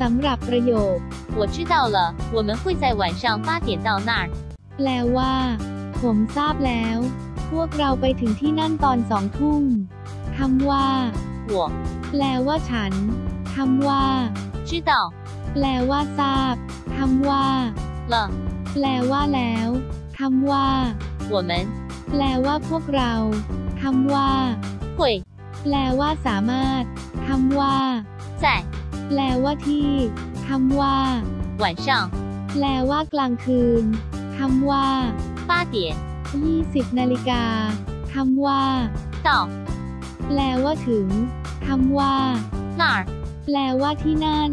สำหรับประโยค 我知道了，我们会在晚上八点到那儿。 แปลว่า ผมทราบแล้ว พวกเราไปถึงที่นั่นตอนสองทุ่มคำว่า 我 แปลว่าฉันคำว่า 知道 แปลว่าทราบคำว่า 了， แปลว่าแล้วคำว่า 我们 แปลว่าพวกเราคำว่า 会 แปลว่าสามารถคำว่า 在 แปลว่าที่คำว่า 晚上 แปลว่ากลางคืนคำว่า 八点20นาฬิกาคำว่า 到 แปลว่าถึงคำว่า 那儿。 แปลว่าที่นั่น